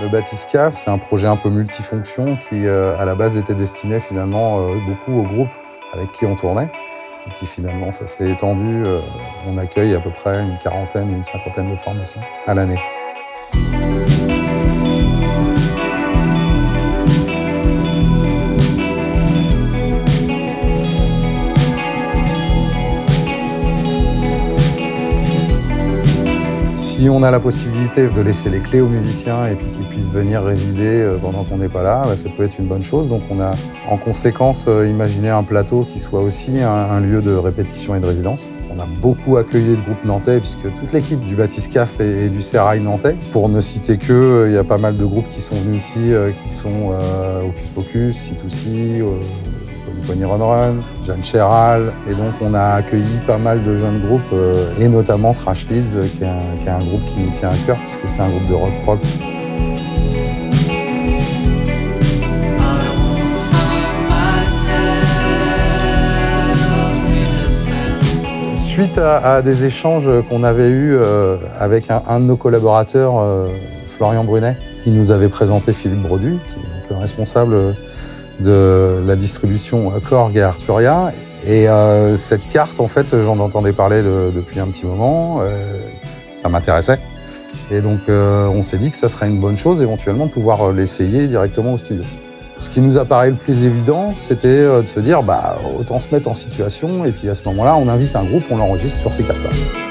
Le Batiscaf, c'est un projet un peu multifonction qui, euh, à la base, était destiné finalement euh, beaucoup aux groupes avec qui on tournait. Et puis finalement, ça s'est étendu. Euh, on accueille à peu près une quarantaine, une cinquantaine de formations à l'année. Si on a la possibilité de laisser les clés aux musiciens et puis qu'ils puissent venir résider euh, pendant qu'on n'est pas là, bah, ça peut être une bonne chose. Donc on a en conséquence euh, imaginé un plateau qui soit aussi un, lieu de répétition et de résidence. On a beaucoup accueilli de groupes nantais puisque toute l'équipe du Batiscaf et, du Serail nantais. Pour ne citer que, euh, il y a pas mal de groupes qui sont venus ici, qui sont Ocus Pocus, C2C, Pony Run Run, Jeanne Chéral. Et donc on a accueilli pas mal de jeunes groupes, euh, et notamment Trash Leads, euh, qui est, un, groupe qui nous tient à cœur, puisque c'est un groupe de rock rock. Suite à, des échanges qu'on avait eus euh, avec un, de nos collaborateurs, Florian Brunet, il nous avait présenté Philippe Brodu, qui est le responsable de la distribution Korg et Arturia. Et euh, cette carte, en fait, j'en entendais parler depuis un petit moment. Euh, ça m'intéressait. Et donc, euh, on s'est dit que ça serait une bonne chose, éventuellement, de pouvoir l'essayer directement au studio. Ce qui nous apparaît le plus évident, c'était de se dire, bah, autant se mettre en situation, et puis à ce moment-là, on invite un groupe, on l'enregistre sur ces cartes-là.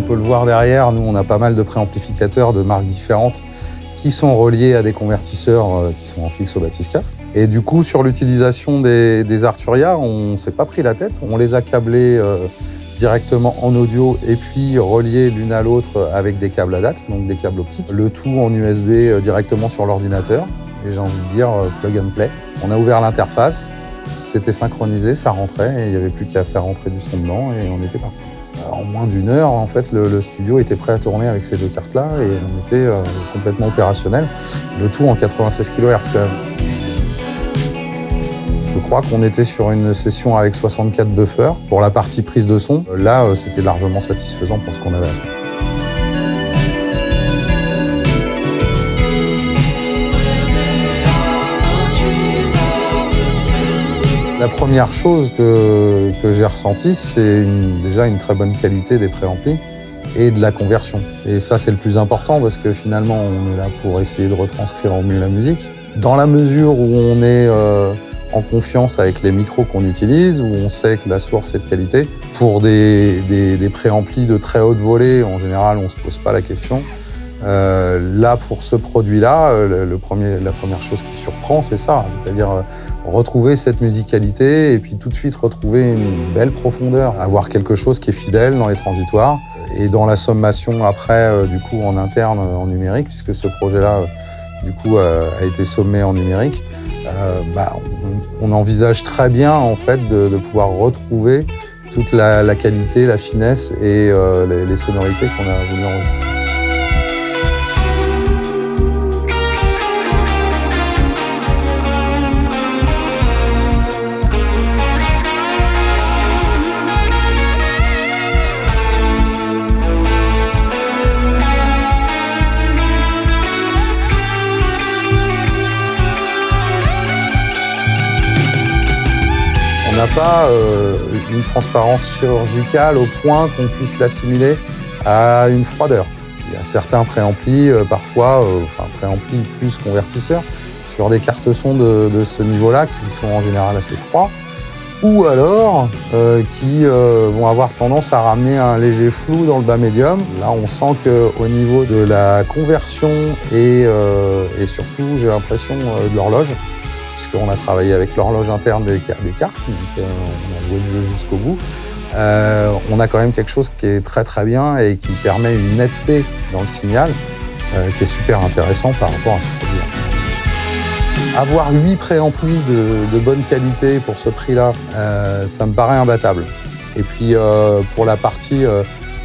Peut le voir derrière, nous, on a pas mal de préamplificateurs de marques différentes qui sont reliés à des convertisseurs euh, qui sont en fixe au batiscaf. Et du coup, sur l'utilisation des, Arturia, on s'est pas pris la tête. On les a câblés euh, directement en audio et puis reliés l'une à l'autre avec des câbles à date, donc des câbles optiques. Le tout en USB euh, directement sur l'ordinateur. Et j'ai envie de dire plug and play. On a ouvert l'interface, c'était synchronisé, ça rentrait et il n'y avait plus qu'à faire rentrer du son dedans et on était parti en moins d'une heure, en fait, le, studio était prêt à tourner avec ces deux cartes-là et on était euh, complètement opérationnel. Le tout en 96 kHz quand même. Je crois qu'on était sur une session avec 64 buffers pour la partie prise de son. Là, euh, c'était largement satisfaisant pour ce qu'on avait à faire. La première chose que, j'ai ressentie, c'est déjà une très bonne qualité des préamplis et de la conversion. Et ça, c'est le plus important parce que finalement, on est là pour essayer de retranscrire au mieux la musique. Dans la mesure où on est euh, en confiance avec les micros qu'on utilise, où on sait que la source est de qualité, pour des, des, préamplis de très haute volée, en général, on ne se pose pas la question. Euh, là, pour ce produit-là, euh, le, premier, la première chose qui surprend, c'est ça, c'est-à-dire euh, retrouver cette musicalité et puis tout de suite retrouver une belle profondeur, avoir quelque chose qui est fidèle dans les transitoires et dans la sommation après, du coup, en interne, en numérique, puisque ce projet-là, du coup, a été sommé en numérique. Bah, on, envisage très bien, en fait, de, pouvoir retrouver toute la, qualité, la finesse et les, les sonorités qu'on a voulu enregistrer. N'a pas euh, une transparence chirurgicale au point qu'on puisse l'assimiler à une froideur. Il y a certains préamplis, euh, parfois, euh, enfin préamplis plus convertisseurs, sur des cartes son de, ce niveau-là qui sont en général assez froids, ou alors qui vont avoir tendance à ramener un léger flou dans le bas médium. Là, on sent qu'au niveau de la conversion et surtout, j'ai l'impression, de l'horloge, puisqu'on a travaillé avec l'horloge interne des, cartes, donc euh, on a joué le jeu jusqu'au bout. Euh, on a quand même quelque chose qui est très très bien et qui permet une netteté dans le signal euh, qui est super intéressant par rapport à ce produit. Avoir 8 préamplis de, de bonne qualité pour ce prix-là, ça me paraît imbattable. Et puis pour la partie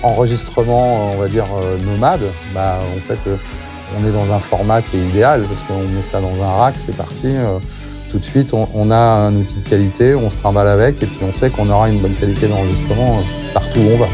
enregistrement, on va dire nomade, bah, en fait, on est dans un format qui est idéal parce qu'on met ça dans un rack, c'est parti. Euh, tout de suite, on, a un outil de qualité, on se trimballe avec et puis on sait qu'on aura une bonne qualité d'enregistrement euh, partout où on va.